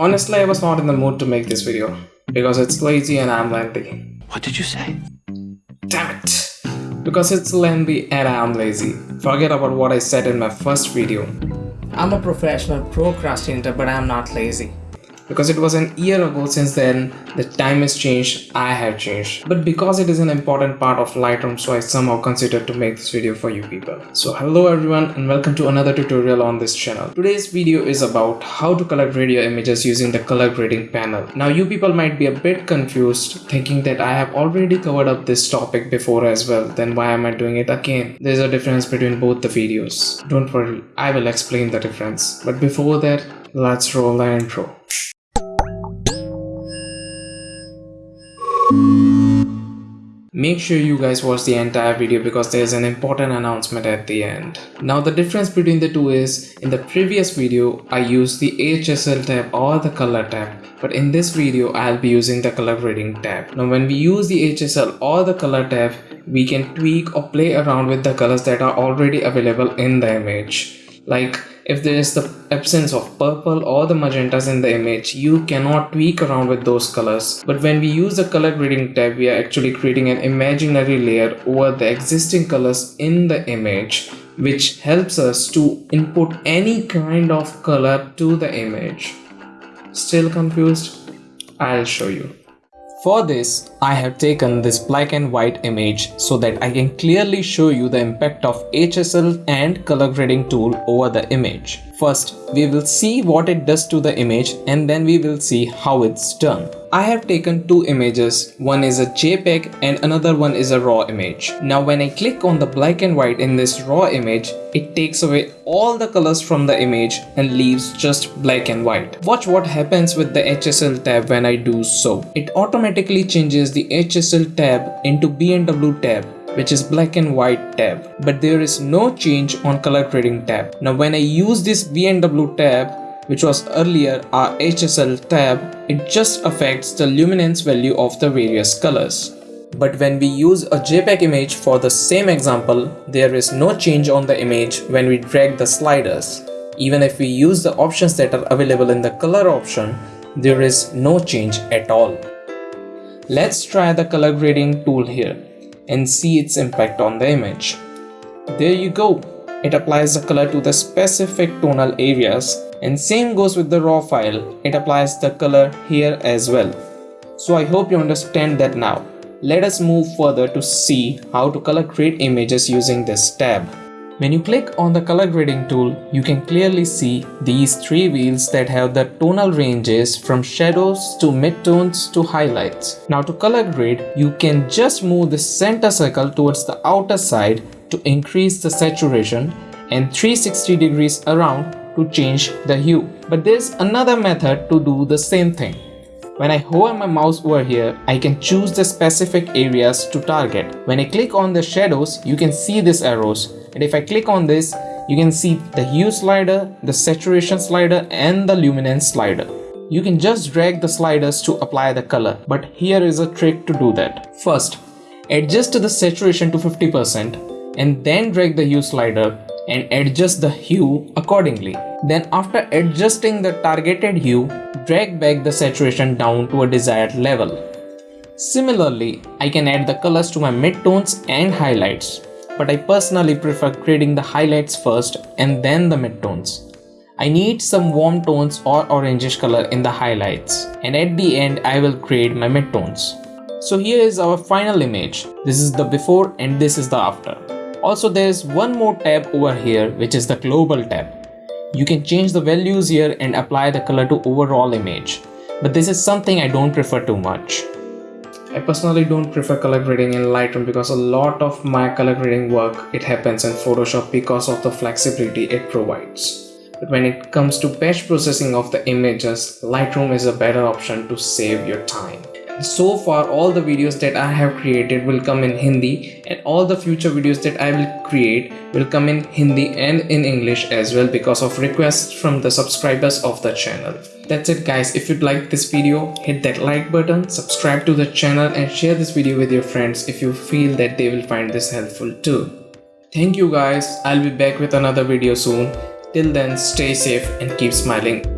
Honestly, I was not in the mood to make this video because it's lazy and I'm lengthy. What did you say? Damn it! Because it's lengthy and I'm lazy. Forget about what I said in my first video. I'm a professional procrastinator but I'm not lazy because it was an year ago since then the time has changed i have changed. But because it is an important part of lightroom so i somehow considered to make this video for you people. So hello everyone and welcome to another tutorial on this channel. Today's video is about how to color radio images using the color grading panel. Now you people might be a bit confused thinking that i have already covered up this topic before as well. Then why am i doing it again? There's a difference between both the videos. Don't worry i will explain the difference. But before that let's roll the intro Make sure you guys watch the entire video because there's an important announcement at the end. Now the difference between the two is, in the previous video I used the HSL tab or the color tab but in this video I'll be using the color grading tab. Now when we use the HSL or the color tab we can tweak or play around with the colors that are already available in the image. Like if there is the absence of purple or the magentas in the image you cannot tweak around with those colors. But when we use the color grading tab we are actually creating an imaginary layer over the existing colors in the image which helps us to input any kind of color to the image. Still confused? I'll show you for this, I have taken this black and white image so that I can clearly show you the impact of HSL and color grading tool over the image. First, we will see what it does to the image and then we will see how it's done. I have taken two images, one is a JPEG and another one is a raw image. Now when I click on the black and white in this raw image, it takes away all the colors from the image and leaves just black and white. Watch what happens with the HSL tab when I do so. It automatically changes the HSL tab into B&W tab which is black and white tab but there is no change on color grading tab now when i use this B&W tab which was earlier our HSL tab, it just affects the luminance value of the various colors. But when we use a JPEG image for the same example, there is no change on the image when we drag the sliders. Even if we use the options that are available in the color option, there is no change at all. Let's try the color grading tool here and see its impact on the image. There you go. It applies the color to the specific tonal areas and same goes with the raw file. It applies the color here as well. So I hope you understand that now. Let us move further to see how to color grade images using this tab. When you click on the color grading tool, you can clearly see these three wheels that have the tonal ranges from shadows to midtones to highlights. Now to color grade, you can just move the center circle towards the outer side to increase the saturation and 360 degrees around to change the hue. But there's another method to do the same thing. When I hover my mouse over here, I can choose the specific areas to target. When I click on the shadows, you can see these arrows and if I click on this you can see the hue slider, the saturation slider and the luminance slider. You can just drag the sliders to apply the color but here is a trick to do that. First, adjust the saturation to 50% and then drag the hue slider and adjust the hue accordingly. Then after adjusting the targeted hue, drag back the saturation down to a desired level. Similarly, I can add the colors to my midtones and highlights but I personally prefer creating the highlights first and then the midtones. I need some warm tones or orangish color in the highlights and at the end I will create my midtones. So here is our final image. This is the before and this is the after. Also there is one more tab over here which is the global tab. You can change the values here and apply the color to overall image. But this is something I don't prefer too much. I personally don't prefer color grading in Lightroom because a lot of my color grading work it happens in Photoshop because of the flexibility it provides. But when it comes to batch processing of the images, Lightroom is a better option to save your time. So far all the videos that I have created will come in Hindi and all the future videos that I will create will come in Hindi and in English as well because of requests from the subscribers of the channel. That's it guys. If you liked this video, hit that like button, subscribe to the channel and share this video with your friends if you feel that they will find this helpful too. Thank you guys. I'll be back with another video soon. Till then, stay safe and keep smiling.